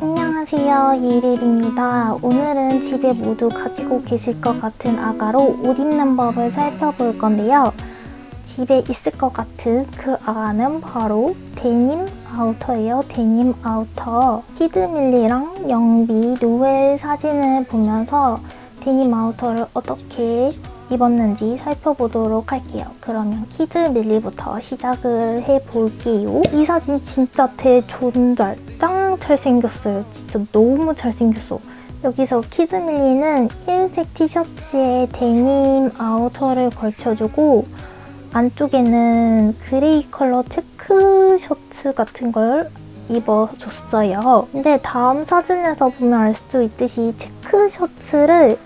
안녕하세요. 이릴입니다. 오늘은 집에 모두 가지고 계실 것 같은 아가로 옷 입는 법을 살펴볼 건데요. 집에 있을 것 같은 그 아가는 바로 데님 아우터예요. 데님 아우터. 키드밀리랑 영비 노엘 사진을 보면서 데님 아우터를 어떻게 입었는지 살펴보도록 할게요. 그러면 키드 밀리부터 시작을 해볼게요. 이 사진 진짜 대존잘 짱 잘생겼어요. 진짜 너무 잘생겼어. 여기서 키드밀리는 흰색 티셔츠에 데님 아우터를 걸쳐주고 안쪽에는 gray 컬러 체크 셔츠 같은 걸 입어줬어요. 근데 다음 사진에서 보면 알 수 있듯이 체크 셔츠를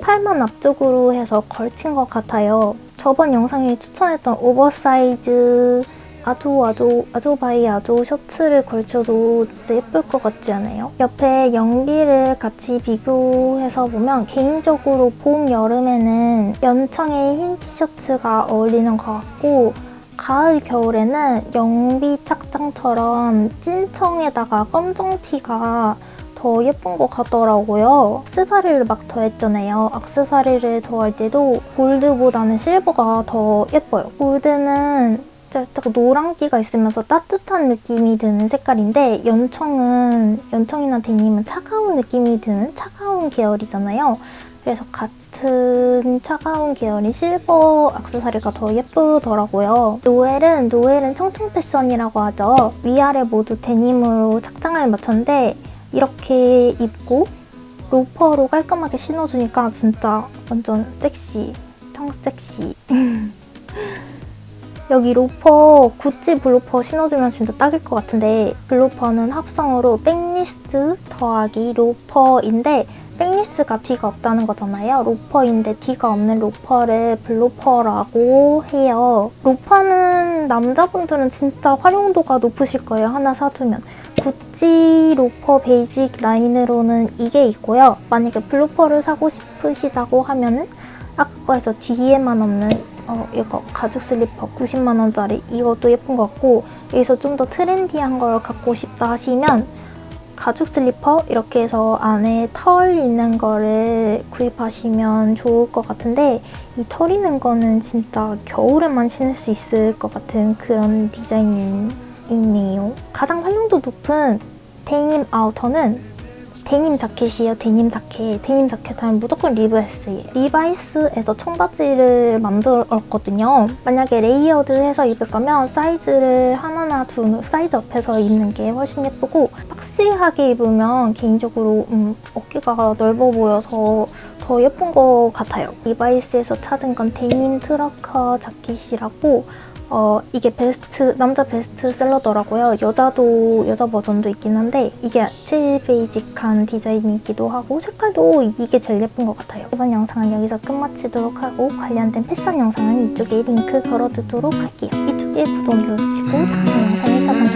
팔만 앞쪽으로 해서 걸친 것 같아요. 저번 영상에 추천했던 오버사이즈 아주 아주 아조바이아조 셔츠를 걸쳐도 진짜 예쁠 것 같지 않아요? 옆에 영비를 같이 비교해서 보면 개인적으로 봄, 여름에는 연청의 흰 티셔츠가 어울리는 것 같고 가을, 겨울에는 영비 착장처럼 찐청에다가 검정 티가 더 예쁜 것 같더라고요. 악세사리를 막 더했잖아요. 악세사리를 더할 때도 골드보다는 실버가 더 예뻐요. 골드는 살짝 노란기가 있으면서 따뜻한 느낌이 드는 색깔인데 연청은, 연청이나 데님은 차가운 느낌이 드는 차가운 계열이잖아요. 그래서 같은 차가운 계열인 실버 악세사리가 더 예쁘더라고요. 노엘은 노엘은 청청 패션이라고 하죠. 위아래 모두 데님으로 착장을 맞췄는데 이렇게 입고 로퍼로 깔끔하게 신어주니까 진짜 완전 섹시, 청 섹시. 여기 로퍼, 구찌 블로퍼 신어주면 진짜 딱일 것 같은데 블로퍼는 합성으로 backless 더하기 로퍼인데 backless가 뒤가 없다는 거잖아요. 로퍼인데 뒤가 없는 로퍼를 블로퍼라고 해요. 로퍼는 남자분들은 진짜 활용도가 높으실 거예요. 하나 사두면. 구찌 로퍼 basic 라인으로는 이게 있고요. 만약에 블로퍼를 사고 싶으시다고 하면 은 아까 거에서 뒤에만 없는 어, 이거 가죽 슬리퍼 90만원짜리 이것도 예쁜 것 같고 여기서 좀 더 트렌디한 걸 갖고 싶다 하시면 가죽 슬리퍼 이렇게 해서 안에 털 있는 거를 구입하시면 좋을 것 같은데 이 털 있는 거는 진짜 겨울에만 신을 수 있을 것 같은 그런 디자인이네요. 가장 활용도 높은 데님 아우터는 데님 자켓이에요. 데님 자켓. 데님 자켓 하면 무조건 리바이스예요. 리바이스에서 청바지를 만들었거든요. 만약에 layered해서 입을 거면 사이즈를 하나나 두 사이즈 up해서 입는 게 훨씬 예쁘고 boxy하게 입으면 개인적으로 음, 어깨가 넓어 보여서 더 예쁜 것 같아요. 리바이스에서 찾은 건 데님 trucker 자켓이라고 어, 이게 베스트, 남자 베스트셀러더라고요. 여자도, 여자 버전도 있긴 한데 이게 제일 베이직한 디자인이기도 하고 색깔도 이게 제일 예쁜 것 같아요. 이번 영상은 여기서 끝마치도록 하고 관련된 패션 영상은 이쪽에 링크 걸어두도록 할게요. 이쪽에 구독 눌러주시고 다음 영상에서 만나요.